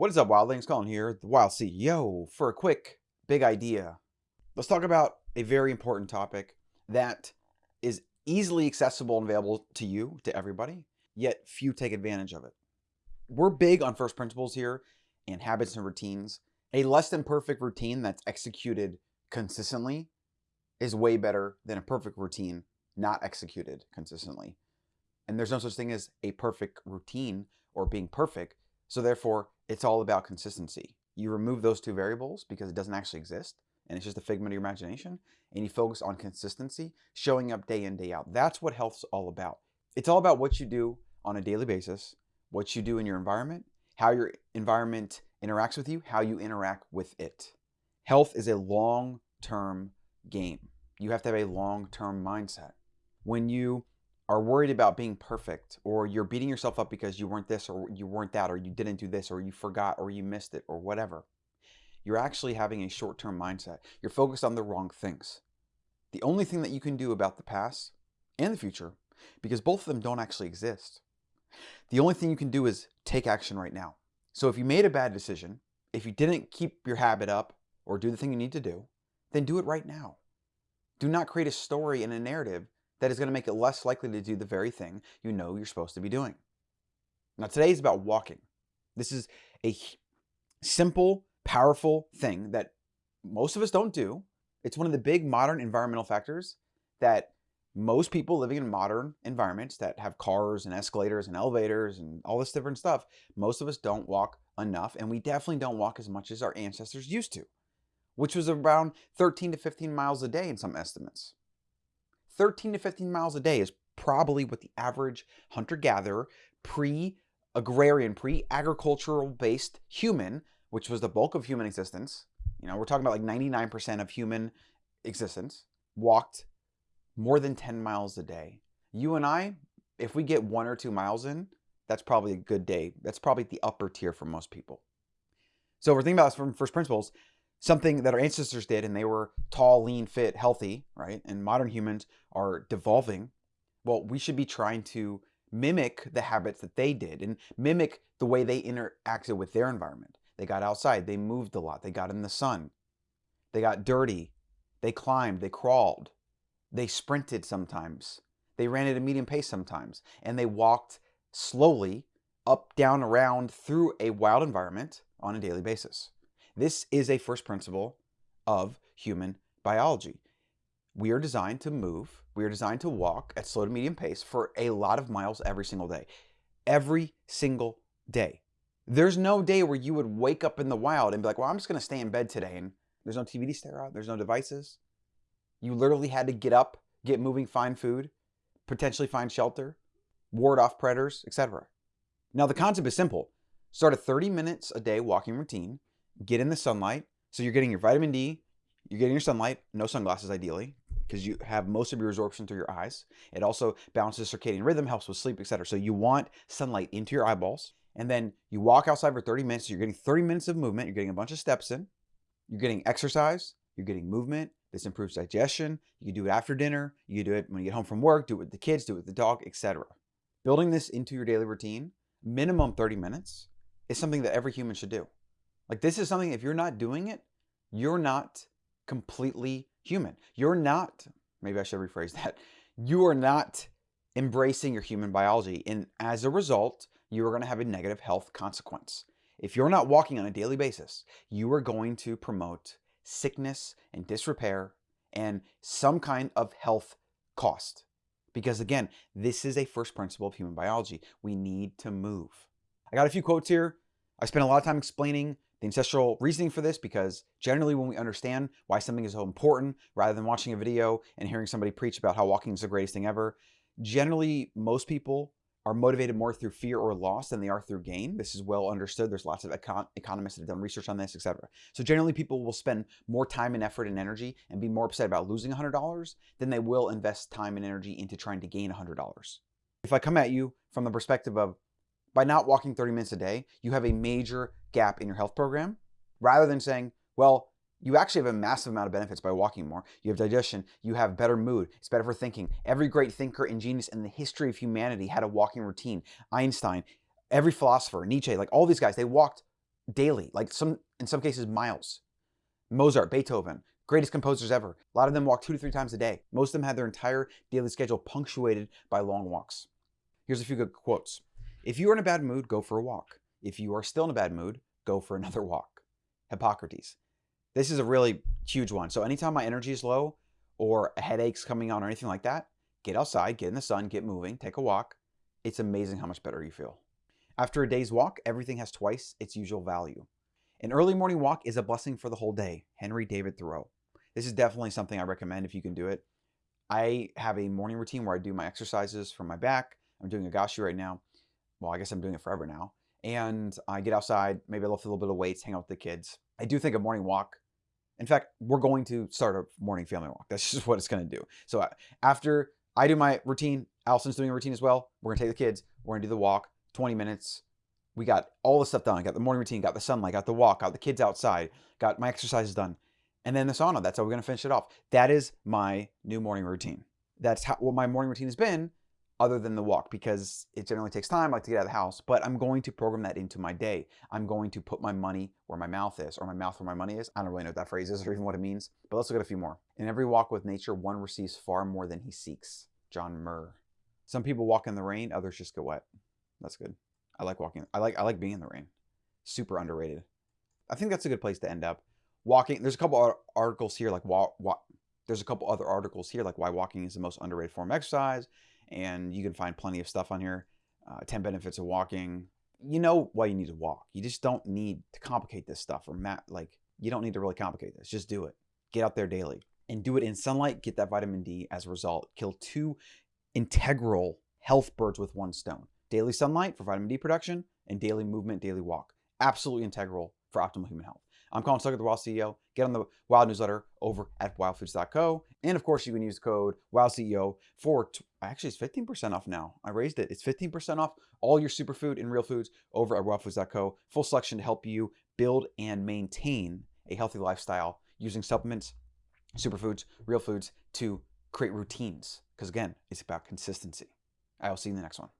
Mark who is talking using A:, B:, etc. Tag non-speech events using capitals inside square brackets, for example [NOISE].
A: What is up, Wildlings? Colin here, the Wild CEO, for a quick, big idea. Let's talk about a very important topic that is easily accessible and available to you, to everybody, yet few take advantage of it. We're big on first principles here and habits and routines. A less than perfect routine that's executed consistently is way better than a perfect routine not executed consistently. And there's no such thing as a perfect routine or being perfect. So therefore, it's all about consistency. You remove those two variables because it doesn't actually exist and it's just a figment of your imagination and you focus on consistency, showing up day in, day out. That's what health's all about. It's all about what you do on a daily basis, what you do in your environment, how your environment interacts with you, how you interact with it. Health is a long-term game. You have to have a long-term mindset. When you are worried about being perfect or you're beating yourself up because you weren't this or you weren't that or you didn't do this or you forgot or you missed it or whatever, you're actually having a short-term mindset. You're focused on the wrong things. The only thing that you can do about the past and the future, because both of them don't actually exist, the only thing you can do is take action right now. So if you made a bad decision, if you didn't keep your habit up or do the thing you need to do, then do it right now. Do not create a story and a narrative that is going to make it less likely to do the very thing you know you're supposed to be doing. Now, today is about walking. This is a simple, powerful thing that most of us don't do. It's one of the big modern environmental factors that most people living in modern environments that have cars and escalators and elevators and all this different stuff, most of us don't walk enough and we definitely don't walk as much as our ancestors used to, which was around 13 to 15 miles a day in some estimates. 13 to 15 miles a day is probably what the average hunter-gatherer, pre-agrarian, pre-agricultural based human, which was the bulk of human existence, you know, we're talking about like 99% of human existence, walked more than 10 miles a day. You and I, if we get one or two miles in, that's probably a good day. That's probably the upper tier for most people. So if we're thinking about this from first principles, something that our ancestors did and they were tall, lean, fit, healthy, right? And modern humans are devolving. Well, we should be trying to mimic the habits that they did and mimic the way they interacted with their environment. They got outside, they moved a lot, they got in the sun, they got dirty, they climbed, they crawled, they sprinted sometimes, they ran at a medium pace sometimes, and they walked slowly up, down, around through a wild environment on a daily basis. This is a first principle of human biology. We are designed to move, we are designed to walk at slow to medium pace for a lot of miles every single day. Every single day. There's no day where you would wake up in the wild and be like, well, I'm just going to stay in bed today. And there's no TV to stare at. There's no devices. You literally had to get up, get moving, find food, potentially find shelter, ward off predators, etc. Now, the concept is simple. Start a 30 minutes a day walking routine get in the sunlight. So you're getting your vitamin D, you're getting your sunlight, no sunglasses ideally, because you have most of your absorption through your eyes. It also balances circadian rhythm, helps with sleep, etc. So you want sunlight into your eyeballs. And then you walk outside for 30 minutes. So you're getting 30 minutes of movement. You're getting a bunch of steps in. You're getting exercise. You're getting movement. This improves digestion. You can do it after dinner. You can do it when you get home from work, do it with the kids, do it with the dog, etc. Building this into your daily routine, minimum 30 minutes, is something that every human should do. Like this is something, if you're not doing it, you're not completely human. You're not, maybe I should rephrase [LAUGHS] that. You are not embracing your human biology. And as a result, you are going to have a negative health consequence. If you're not walking on a daily basis, you are going to promote sickness and disrepair and some kind of health cost. Because again, this is a first principle of human biology. We need to move. I got a few quotes here. I spent a lot of time explaining the ancestral reasoning for this because generally when we understand why something is so important, rather than watching a video and hearing somebody preach about how walking is the greatest thing ever, generally most people are motivated more through fear or loss than they are through gain. This is well understood. There's lots of econ economists that have done research on this, etc. So generally people will spend more time and effort and energy and be more upset about losing $100 than they will invest time and energy into trying to gain $100. If I come at you from the perspective of by not walking 30 minutes a day, you have a major gap in your health program rather than saying, well, you actually have a massive amount of benefits by walking more. You have digestion, you have better mood, it's better for thinking. Every great thinker and genius in the history of humanity had a walking routine. Einstein, every philosopher, Nietzsche, like all these guys, they walked daily, like some in some cases miles. Mozart, Beethoven, greatest composers ever. A lot of them walk two to three times a day. Most of them had their entire daily schedule punctuated by long walks. Here's a few good quotes. If you are in a bad mood, go for a walk. If you are still in a bad mood, go for [LAUGHS] another walk. Hippocrates. This is a really huge one. So anytime my energy is low or a headache's coming on or anything like that, get outside, get in the sun, get moving, take a walk. It's amazing how much better you feel. After a day's walk, everything has twice its usual value. An early morning walk is a blessing for the whole day. Henry David Thoreau. This is definitely something I recommend if you can do it. I have a morning routine where I do my exercises from my back. I'm doing a gashi right now. Well, I guess I'm doing it forever now. And I get outside, maybe I lift a little bit of weights, hang out with the kids. I do think a morning walk. In fact, we're going to start a morning family walk. [LAUGHS] That's just what it's going to do. So uh, after I do my routine, Allison's doing a routine as well. We're going to take the kids. We're going to do the walk, 20 minutes. We got all the stuff done. I got the morning routine, got the sunlight, got the walk, got the kids outside, got my exercises done and then the sauna. That's how we're going to finish it off. That is my new morning routine. That's how, what my morning routine has been other than the walk because it generally takes time. I like to get out of the house, but I'm going to program that into my day. I'm going to put my money where my mouth is or my mouth where my money is. I don't really know what that phrase is or even what it means, but let's look at a few more. In every walk with nature, one receives far more than he seeks. John Muir. Some people walk in the rain, others just get wet. That's good. I like walking. I like I like being in the rain. Super underrated. I think that's a good place to end up walking. There's a couple articles here like walk. There's a couple other articles here like why walking is the most underrated form of exercise, and you can find plenty of stuff on here. Uh, 10 benefits of walking. You know why you need to walk. You just don't need to complicate this stuff or mat like you don't need to really complicate this. Just do it. Get out there daily and do it in sunlight. Get that vitamin D as a result. Kill two integral health birds with one stone. Daily sunlight for vitamin D production and daily movement, daily walk. Absolutely integral for optimal human health. I'm Colin Stuckert, the Wild CEO. Get on the Wild newsletter over at wildfoods.co. And of course, you can use code WildCEO for, actually, it's 15% off now. I raised it. It's 15% off all your superfood and real foods over at wildfoods.co. Full selection to help you build and maintain a healthy lifestyle using supplements, superfoods, real foods to create routines. Because again, it's about consistency. I will see you in the next one.